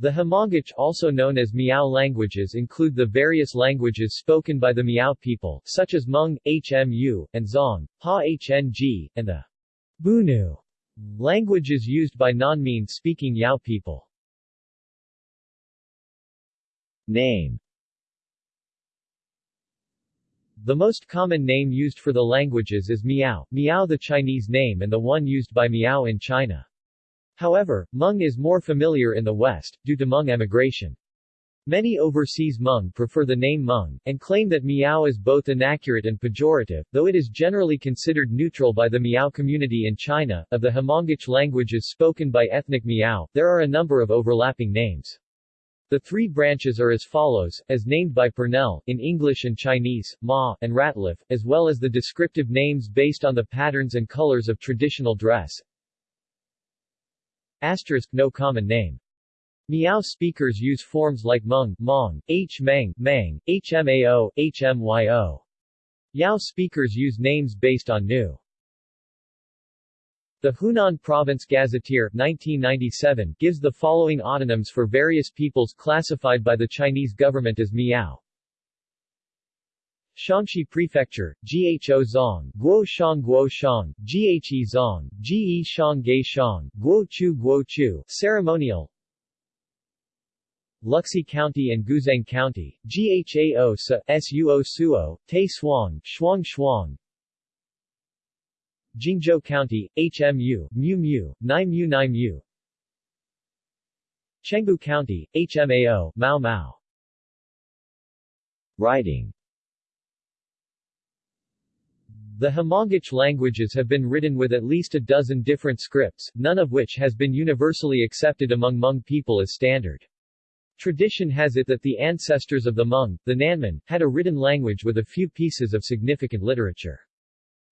The Hmongic also known as Miao languages include the various languages spoken by the Miao people, such as Hmong, Hmu, and Zong, Ha Hng, and the Bunu languages used by non-Min-speaking Yao people. Name The most common name used for the languages is Miao, Miao the Chinese name and the one used by Miao in China. However, Hmong is more familiar in the West, due to Hmong emigration. Many overseas Hmong prefer the name Hmong, and claim that Miao is both inaccurate and pejorative, though it is generally considered neutral by the Miao community in China. Of the Hmongic languages spoken by ethnic Miao, there are a number of overlapping names. The three branches are as follows, as named by Purnell, in English and Chinese, Ma, and Ratliff, as well as the descriptive names based on the patterns and colors of traditional dress, Asterisk, no common name. Miao speakers use forms like Hmong, Mong, H Meng, Mang, HMAO, HMYO. Yao speakers use names based on Nu. The Hunan Province Gazetteer 1997 gives the following autonyms for various peoples classified by the Chinese government as Miao. Shaanxi Prefecture, Gho Zong, Guo Shang Guo Shang, Ghe Zong, Ge Shang Ge Shang, Guo Chu Guo Chu, Ceremonial. Luxi County and Guzhang County, Ghao Sa, Suo Suo, Te Suang, Shuang Shuang. Jingzhou County, HMU, Mu Mu, Nai Mu Nai Mu Chengbu County, HMAO, Mao Mao Writing the Hmongic languages have been written with at least a dozen different scripts, none of which has been universally accepted among Hmong people as standard. Tradition has it that the ancestors of the Hmong, the Nanman, had a written language with a few pieces of significant literature.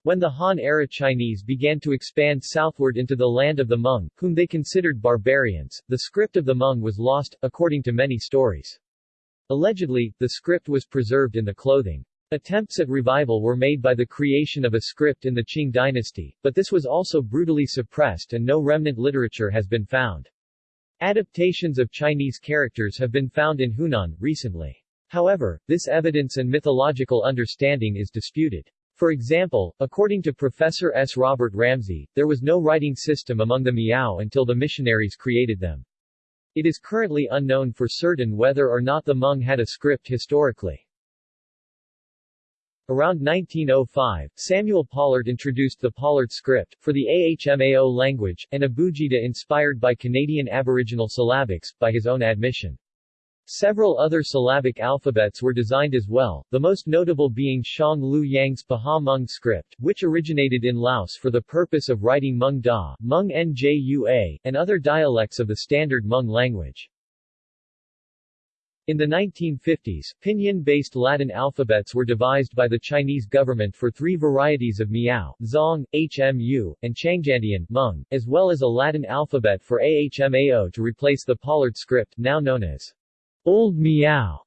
When the Han-era Chinese began to expand southward into the land of the Hmong, whom they considered barbarians, the script of the Hmong was lost, according to many stories. Allegedly, the script was preserved in the clothing. Attempts at revival were made by the creation of a script in the Qing dynasty, but this was also brutally suppressed and no remnant literature has been found. Adaptations of Chinese characters have been found in Hunan, recently. However, this evidence and mythological understanding is disputed. For example, according to Professor S. Robert Ramsey, there was no writing system among the Miao until the missionaries created them. It is currently unknown for certain whether or not the Hmong had a script historically. Around 1905, Samuel Pollard introduced the Pollard script, for the AHMAO language, an abugida inspired by Canadian Aboriginal syllabics, by his own admission. Several other syllabic alphabets were designed as well, the most notable being Shong Lue Yang's Pahawh Hmong script, which originated in Laos for the purpose of writing Hmong Daw, Hmong Njua, and other dialects of the standard Hmong language. In the 1950s, pinyin-based Latin alphabets were devised by the Chinese government for three varieties of Miao, Zong, Hmu, and Chuanqiandian, Hmong, as well as a Latin alphabet for Ahmao to replace the Pollard script, now known as Old Miao,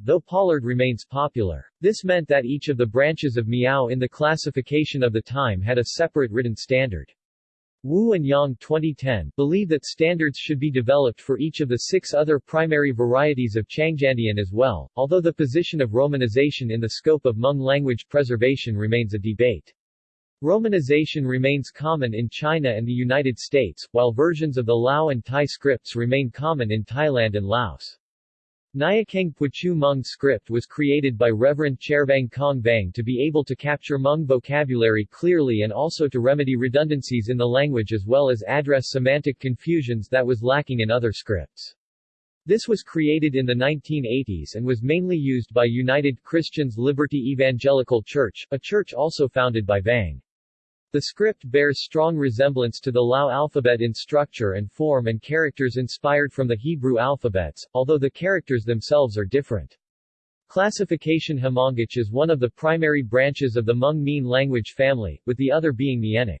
though Pollard remains popular. This meant that each of the branches of Miao in the classification of the time had a separate written standard. Wu and Yang 2010 believe that standards should be developed for each of the six other primary varieties of Chuanqiandian as well, although the position of romanization in the scope of Hmong language preservation remains a debate. Romanization remains common in China and the United States, while versions of the Lao and Thai scripts remain common in Thailand and Laos. Nyiakeng Puachue Hmong script was created by Reverend Chervang Kong Vang to be able to capture Hmong vocabulary clearly and also to remedy redundancies in the language as well as address semantic confusions that was lacking in other scripts. This was created in the 1980s and was mainly used by United Christians Liberty Evangelical Church, a church also founded by Vang. The script bears strong resemblance to the Lao alphabet in structure and form and characters inspired from the Hebrew alphabets, although the characters themselves are different. Classification Hmongic is one of the primary branches of the Hmong Mien language family, with the other being Mienic.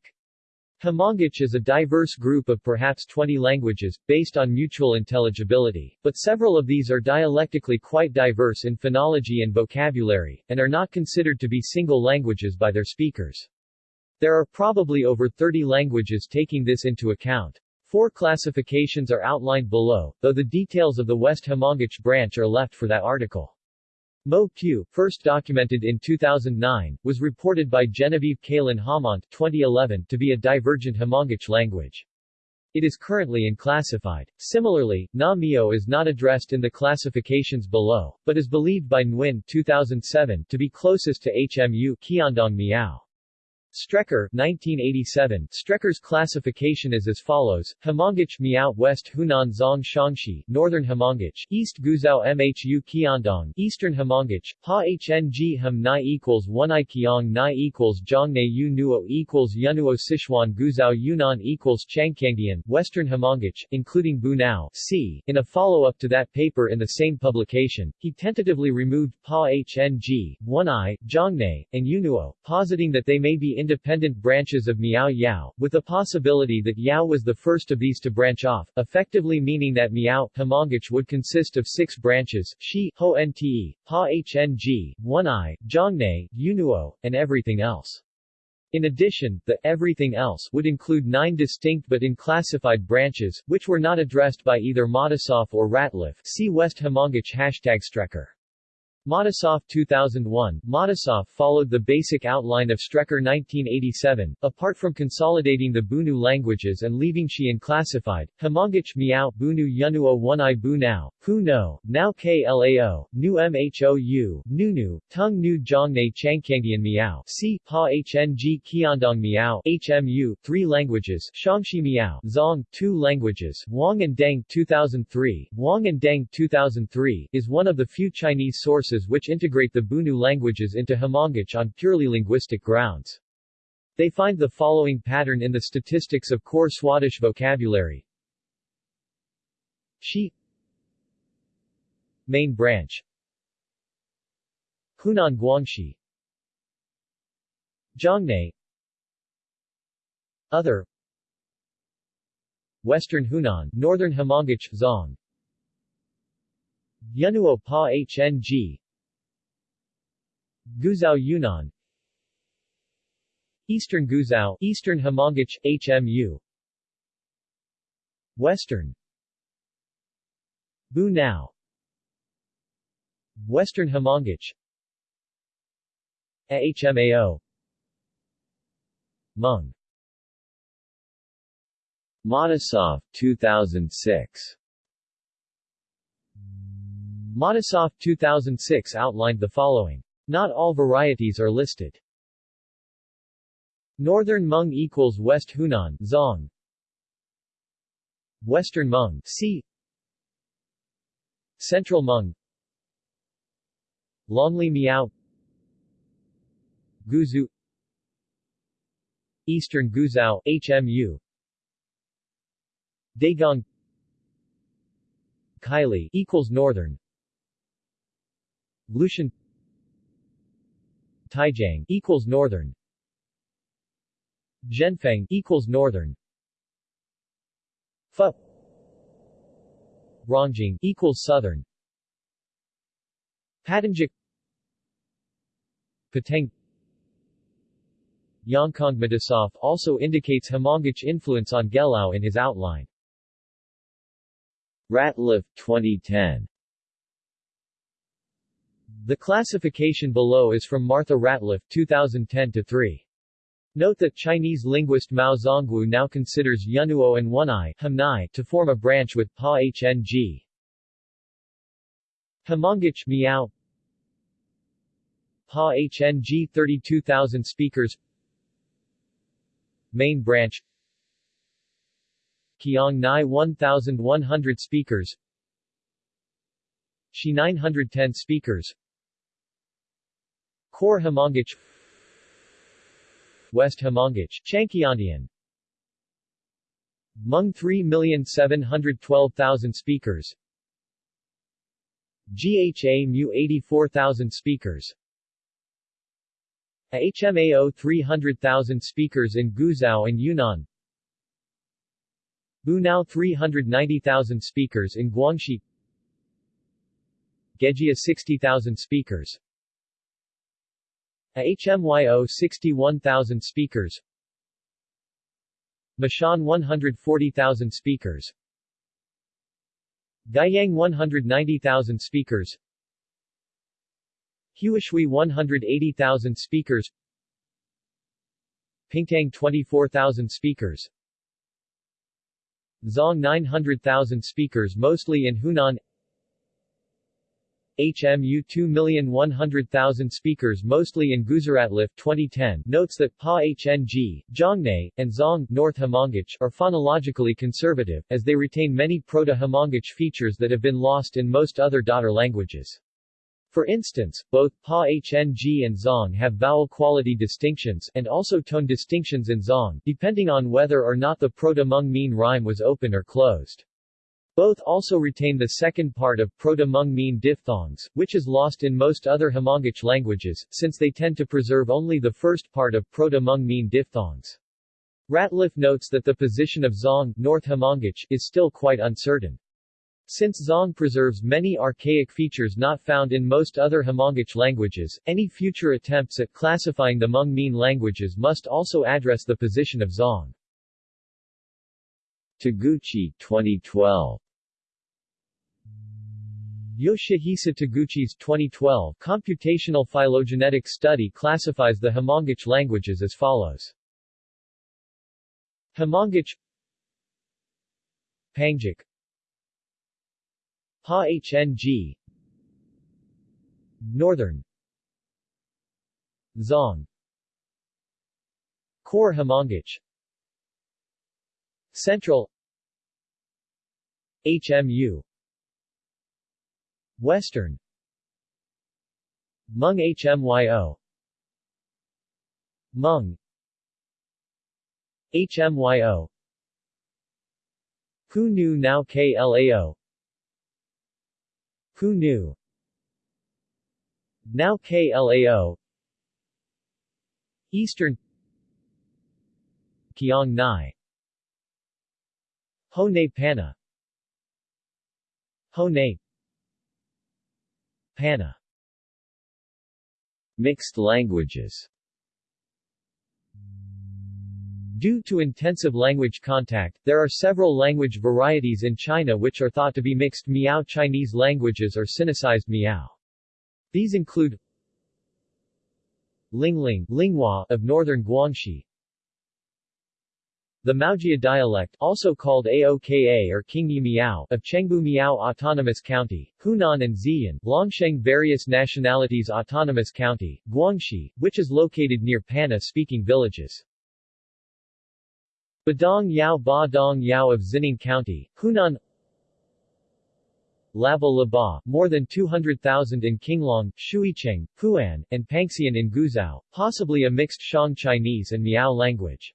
Hmongic is a diverse group of perhaps 20 languages, based on mutual intelligibility, but several of these are dialectically quite diverse in phonology and vocabulary, and are not considered to be single languages by their speakers. There are probably over 30 languages taking this into account. Four classifications are outlined below, though the details of the West Hmongic branch are left for that article. Mo Q, first documented in 2009, was reported by Genevieve Caelen-Haumont 2011 to be a divergent Hmongic language. It is currently unclassified. Similarly, Na Mio is not addressed in the classifications below, but is believed by Nguyen 2007 to be closest to HMU Qiandong Miao. Strecker 1987. Strecker's classification is as follows: Hmongic Miao West Hunan Zong Xiangxi Northern Hmongic East Guizhou Mhu Qiandong. Eastern Hmongic Ha Hng Ham Nai equals 1 I Qiang Nai equals Zhongnai Yu Nuo equals Yunuo Sichuan Guizhou Yunnan equals Chuanqiandian Western Hmongic including Bunao C. In a follow-up to that paper in the same publication, he tentatively removed Pa Hng, 1 I, Zhongnai, and Yunuo, positing that they may be independent branches of Miao Yao, with the possibility that Yao was the first of these to branch off, effectively meaning that Miao Hmongic would consist of six branches, Shi, Ho Nte, Pa Hng, One I, Zhongnai, Yunuo, and everything else. In addition, the everything else would include nine distinct but unclassified branches, which were not addressed by either Matisoff or Ratliff. See West Hmongic hashtag Strecker. Matisoff 2001, Matisoff followed the basic outline of Strecker 1987, apart from consolidating the Bunu languages and leaving Shi classified, Hmongic Miao, Bunu Yunuo 1i Bunao, Hu No, Now Klao, Nu Mhou, Nunu, Tung Nu Zhongnai Chuanqiandian Miao, C, Pa Hng Qiandong Miao, HMU, 3 languages, Xiangxi Miao, Zong, 2 languages, Wang and Deng 2003, Wang and Deng 2003, is one of the few Chinese sources which integrate the Bunu languages into Hmongic on purely linguistic grounds. They find the following pattern in the statistics of core Swadesh vocabulary. Shi. Main branch. Hunan Guangxi. Zhongnai Other. Western Hunan, Northern Hmongic, Zong Yunuo Pa Hng Guizhou Yunnan. Eastern Guizhou, Eastern Hmongic, HMU Western. Bunao Western Hmongic AHMAO Hmong Matisoff 2006 Matisoff 2006 outlined the following not all varieties are listed. Northern Hmong equals West Hunan, Zong. Western Hmong, C. Central Hmong, Longli Miao, Guzu, Eastern Guizhou, HMU, Daegong, Kaili equals Northern, Lushan Taijiang equals northern. Zhenfeng equals northern. Pho Rongjing equals southern. Patanjik Pateng Yongkong Matisoff also indicates Hmongic influence on Gelao in his outline. Ratliff 2010 the classification below is from Martha Ratliff 2010-3. Note that Chinese linguist Mao Zongwu now considers Yunuo and Hamnai to form a branch with Pa Hng. Hmongic Miao. Pa Hng 32,000 speakers. Main branch. Qiang Nai 1,100 speakers. Shi 910 speakers Core Hmongic West Hmongic Chuanqiandian Hmong 3,712,000 speakers. GHA Mu 84,000 speakers. HMAO 300,000 speakers in Guizhou and Yunnan. Bunao 390,000 speakers in Guangxi. Gejia 60,000 speakers a HMYO 61,000 speakers. Mashan 140,000 speakers. Guiyang 190,000 speakers. Huishui 180,000 speakers. Pingtang 24,000 speakers. Zong 900,000 speakers mostly in Hunan HMU 2,100,000 speakers mostly in Guizhou. 2010 notes that Pa HNG, Zhongnai, and Zong North Hmongic are phonologically conservative, as they retain many Proto-Hmongic features that have been lost in most other daughter languages. For instance, both Pa HNG and Zong have vowel quality distinctions, and also tone distinctions in Zong, depending on whether or not the Proto-Hmong Mien rhyme was open or closed. Both also retain the second part of Proto-Hmong Mien diphthongs, which is lost in most other Hmongic languages, since they tend to preserve only the first part of Proto-Hmong Mien diphthongs. Ratliff notes that the position of Zong North Hmongic is still quite uncertain. Since Zong preserves many archaic features not found in most other Hmongic languages, any future attempts at classifying the Hmong Mien languages must also address the position of Zong. Taguchi 2012 Yoshihisa Taguchi's 2012 computational phylogenetic study classifies the Hmongic languages as follows. Hmongic Pangic Ha-HNG Northern Zong Core Hmongic Central HMU Western. Hmong HMYO Hmong HMYO Pu Nu Now KLAO Pu Nu Now KLAO Eastern Kiang Nai. Ho Ne Pana Ho Ne Pana Mixed languages Due to intensive language contact, there are several language varieties in China which are thought to be mixed Miao Chinese languages or Sinicized Miao. These include Lingling Linghua of northern Guangxi the Maojia dialect also called Aoka or Qingyi Miao of Chengbu Miao Autonomous County, Hunan and Zhejiang, Longsheng Various Nationalities Autonomous County, Guangxi, which is located near Pana-speaking villages. Badong Yao Ba Dong Yao of Xining County, Hunan Laba Laba, more than 200,000 in Qinglong, Shuicheng, Pu'an, and Pangxian in Guizhou, possibly a mixed Shang Chinese and Miao language.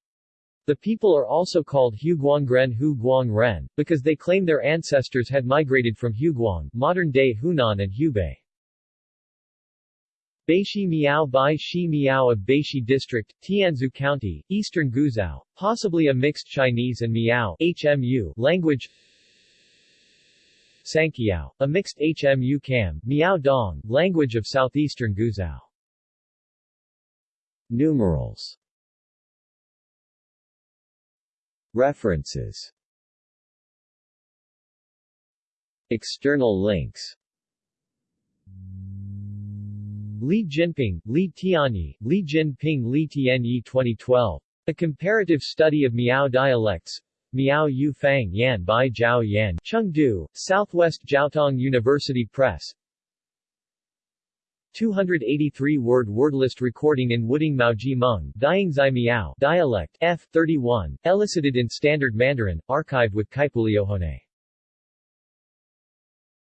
The people are also called Huguangren Hu Guang Ren, because they claim their ancestors had migrated from Huguang, modern-day Hunan and Hubei. Baishi Miao Bai Shi Miao of Baishi District, Tianzhu County, Eastern Guizhou, possibly a mixed Chinese and Miao HMU language Sankiao, a mixed HMU Kam, Miao Dong, language of southeastern Guizhou. Numerals References. External links. Li Jinping, Li Tianyi, Li Jinping Li Tianyi 2012. A Comparative Study of Miao Dialects. Miao Yu Fang Yan Bai Zhao Yan, Chengdu, Southwest Jiaotong University Press 283-word wordlist recording in Wuding Maoji Diangzai Miao dialect, F. 31, elicited in Standard Mandarin, archived with Kaipuliohone.